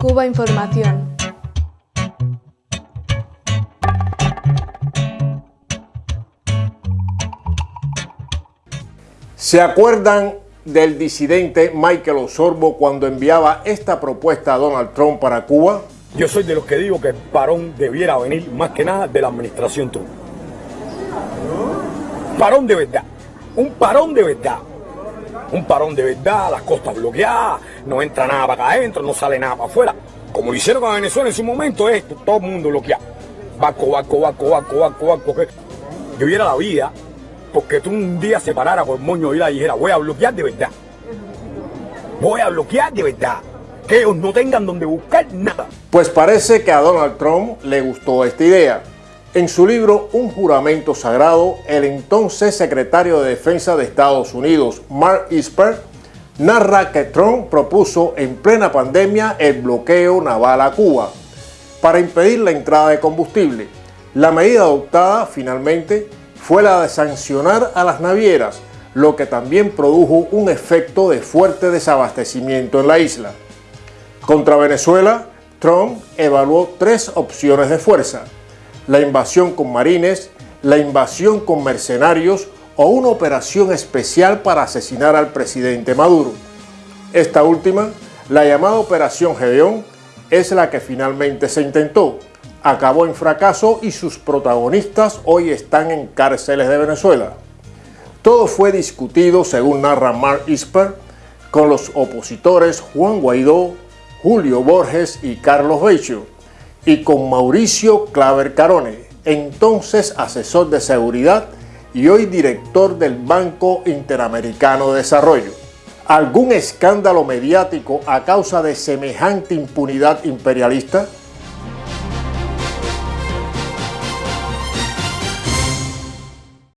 Cuba Información. ¿Se acuerdan del disidente Michael Osorbo cuando enviaba esta propuesta a Donald Trump para Cuba? Yo soy de los que digo que el parón debiera venir más que nada de la administración Trump. Parón de verdad. Un parón de verdad. Un parón de verdad, las costas bloqueadas, no entra nada para acá adentro, no sale nada para afuera. Como hicieron con Venezuela en su momento, es todo el mundo bloqueado. Barco, barco, barco, barco, barco, barco. Yo viera la vida porque tú un día se parara con moño y la dijera, voy a bloquear de verdad. Voy a bloquear de verdad. Que ellos no tengan donde buscar nada. Pues parece que a Donald Trump le gustó esta idea. En su libro Un juramento sagrado, el entonces secretario de Defensa de Estados Unidos, Mark Esper, narra que Trump propuso en plena pandemia el bloqueo naval a Cuba para impedir la entrada de combustible. La medida adoptada finalmente fue la de sancionar a las navieras, lo que también produjo un efecto de fuerte desabastecimiento en la isla. Contra Venezuela, Trump evaluó tres opciones de fuerza, la invasión con marines, la invasión con mercenarios o una operación especial para asesinar al presidente Maduro. Esta última, la llamada Operación Gedeón, es la que finalmente se intentó, acabó en fracaso y sus protagonistas hoy están en cárceles de Venezuela. Todo fue discutido, según narra Mark Isper, con los opositores Juan Guaidó, Julio Borges y Carlos Becho, y con Mauricio Claver Carone, entonces asesor de seguridad y hoy director del Banco Interamericano de Desarrollo. ¿Algún escándalo mediático a causa de semejante impunidad imperialista?